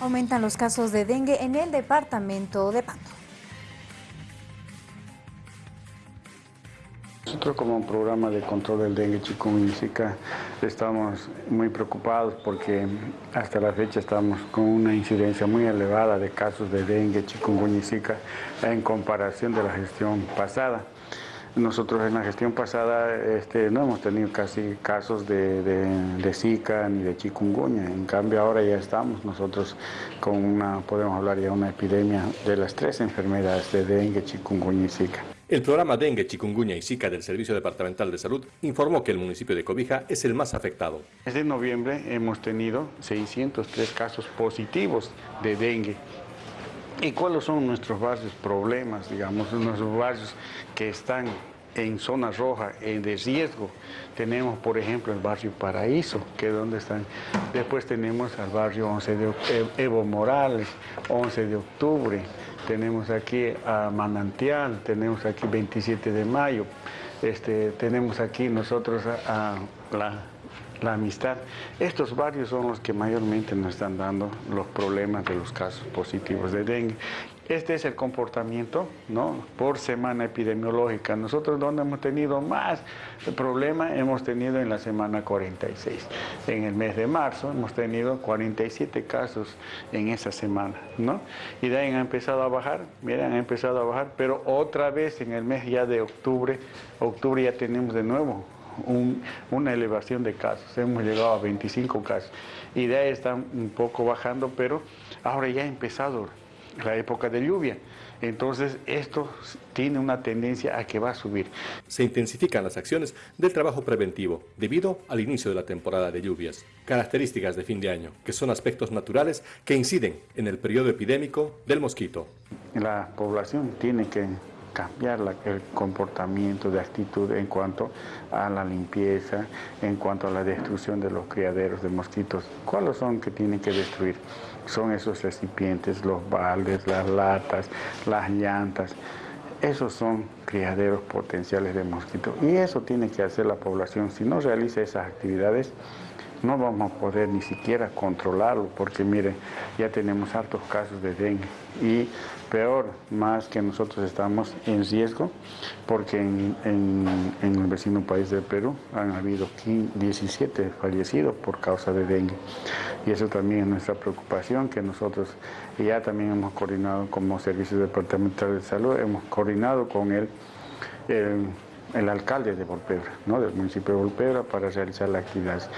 Aumentan los casos de dengue en el departamento de Pato. Nosotros como programa de control del dengue chikungunya estamos muy preocupados porque hasta la fecha estamos con una incidencia muy elevada de casos de dengue chikungunya en comparación de la gestión pasada. Nosotros en la gestión pasada este, no hemos tenido casi casos de, de, Zika ni de chikungunya, en cambio ahora ya estamos nosotros con una, podemos hablar ya de una epidemia de las tres enfermedades de dengue, chikungunya y Zika. El programa Dengue, Chikungunya y Zika del Servicio Departamental de Salud informó que el municipio de Cobija es el más afectado. Desde noviembre hemos tenido 603 casos positivos de dengue. ¿Y cuáles son nuestros barrios problemas, digamos, nuestros barrios que están en zona roja, en de riesgo? Tenemos, por ejemplo, el barrio Paraíso, que es donde están. Después tenemos al barrio 11 de Evo Morales, 11 de octubre. Tenemos aquí a Manantial, tenemos aquí 27 de mayo. Este, tenemos aquí nosotros a la la amistad. Estos barrios son los que mayormente nos están dando los problemas de los casos positivos de dengue. Este es el comportamiento ¿no? por semana epidemiológica. Nosotros donde hemos tenido más problemas hemos tenido en la semana 46. En el mes de marzo hemos tenido 47 casos en esa semana. ¿no? Y de ahí han empezado a bajar, miren, han empezado a bajar, pero otra vez en el mes ya de octubre, octubre ya tenemos de nuevo una elevación de casos. Hemos llegado a 25 casos. Y de ahí están un poco bajando, pero ahora ya ha empezado la época de lluvia. Entonces esto tiene una tendencia a que va a subir. Se intensifican las acciones del trabajo preventivo debido al inicio de la temporada de lluvias. Características de fin de año, que son aspectos naturales que inciden en el periodo epidémico del mosquito. La población tiene que cambiar el comportamiento de actitud en cuanto a la limpieza, en cuanto a la destrucción de los criaderos de mosquitos. ¿Cuáles son que tienen que destruir? Son esos recipientes, los baldes, las latas, las llantas. Esos son criaderos potenciales de mosquitos y eso tiene que hacer la población. Si no realiza esas actividades, no vamos a poder ni siquiera controlarlo, porque mire, ya tenemos hartos casos de dengue y peor, más que nosotros estamos en riesgo, porque en, el vecino país de Perú han habido 17 fallecidos por causa de dengue. Y eso también es nuestra preocupación, que nosotros ya también hemos coordinado como Servicio Departamental de Salud, hemos coordinado con él el, alcalde de Volpebra, ¿no? del municipio de Volpebra, para realizar las actividades.